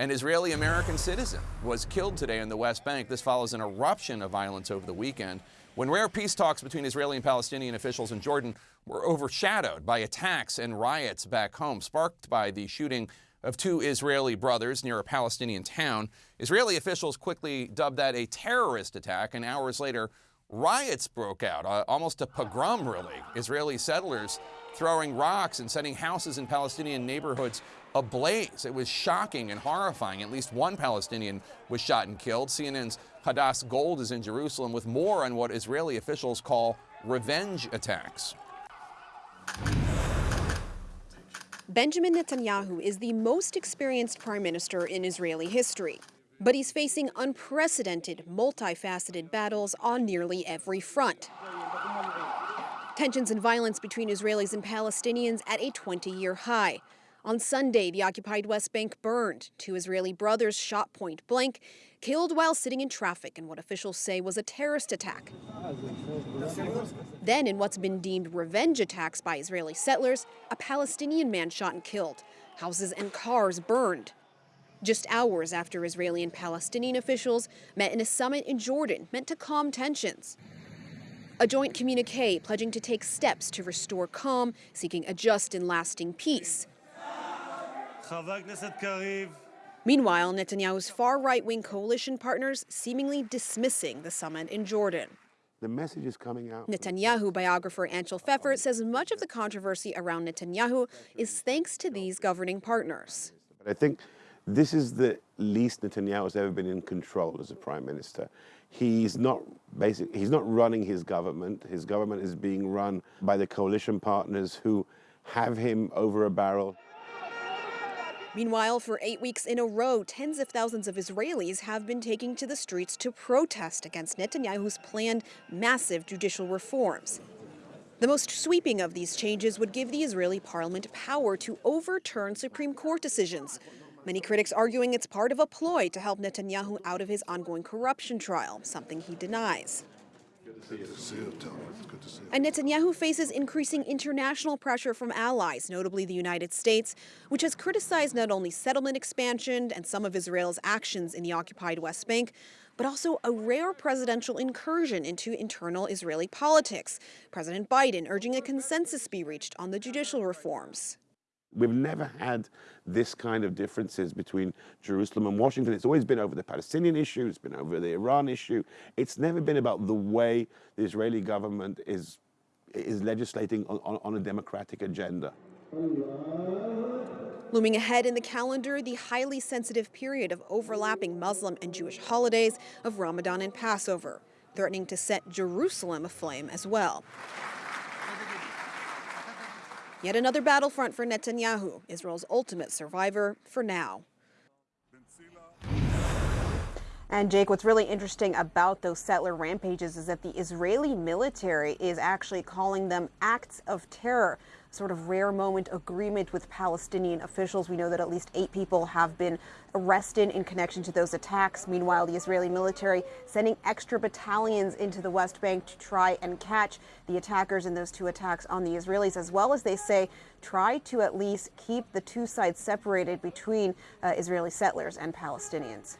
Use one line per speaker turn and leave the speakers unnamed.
An Israeli American citizen was killed today in the West Bank. This follows an eruption of violence over the weekend when rare peace talks between Israeli and Palestinian officials in Jordan were overshadowed by attacks and riots back home, sparked by the shooting of two Israeli brothers near a Palestinian town. Israeli officials quickly dubbed that a terrorist attack, and hours later, riots broke out, uh, almost a pogrom, really. Israeli settlers throwing rocks and setting houses in Palestinian neighborhoods ablaze. It was shocking and horrifying. At least one Palestinian was shot and killed. CNN's Hadas Gold is in Jerusalem with more on what Israeli officials call revenge attacks.
Benjamin Netanyahu is the most experienced prime minister in Israeli history. But he's facing unprecedented, multifaceted battles on nearly every front. Tensions and violence between Israelis and Palestinians at a 20 year high. On Sunday, the occupied West Bank burned. Two Israeli brothers shot point blank, killed while sitting in traffic in what officials say was a terrorist attack. Then, in what's been deemed revenge attacks by Israeli settlers, a Palestinian man shot and killed. Houses and cars burned. Just hours after Israeli and Palestinian officials met in a summit in Jordan meant to calm tensions. A joint communique pledging to take steps to restore calm, seeking a just and lasting peace. Meanwhile, Netanyahu's far right wing coalition partners seemingly dismissing the summit in Jordan.
The message is coming out.
Netanyahu biographer Anshel Pfeffer says much of the controversy around Netanyahu is thanks to these governing partners.
But I think this is the least Netanyahu has ever been in control as a prime minister. He's not basic, he's not running his government. His government is being run by the coalition partners who have him over a barrel.
Meanwhile, for eight weeks in a row, tens of thousands of Israelis have been taking to the streets to protest against Netanyahu's planned massive judicial reforms. The most sweeping of these changes would give the Israeli parliament power to overturn Supreme Court decisions. Many critics arguing it's part of a ploy to help Netanyahu out of his ongoing corruption trial, something he denies. And Netanyahu faces increasing international pressure from allies, notably the United States, which has criticized not only settlement expansion and some of Israel's actions in the occupied West Bank, but also a rare presidential incursion into internal Israeli politics. President Biden urging a consensus be reached on the judicial reforms.
We've never had this kind of differences between Jerusalem and Washington. It's always been over the Palestinian issue, it's been over the Iran issue. It's never been about the way the Israeli government is, is legislating on, on, on a democratic agenda.
Looming ahead in the calendar, the highly sensitive period of overlapping Muslim and Jewish holidays of Ramadan and Passover, threatening to set Jerusalem aflame as well. Yet another battlefront for Netanyahu, Israel's ultimate survivor for now. And Jake, what's really interesting about those settler rampages is that the Israeli military is actually calling them acts of terror sort of rare moment agreement with Palestinian officials. We know that at least eight people have been arrested in connection to those attacks. Meanwhile, the Israeli military sending extra battalions into the West Bank to try and catch the attackers in those two attacks on the Israelis, as well as they say try to at least keep the two sides separated between uh, Israeli settlers and Palestinians.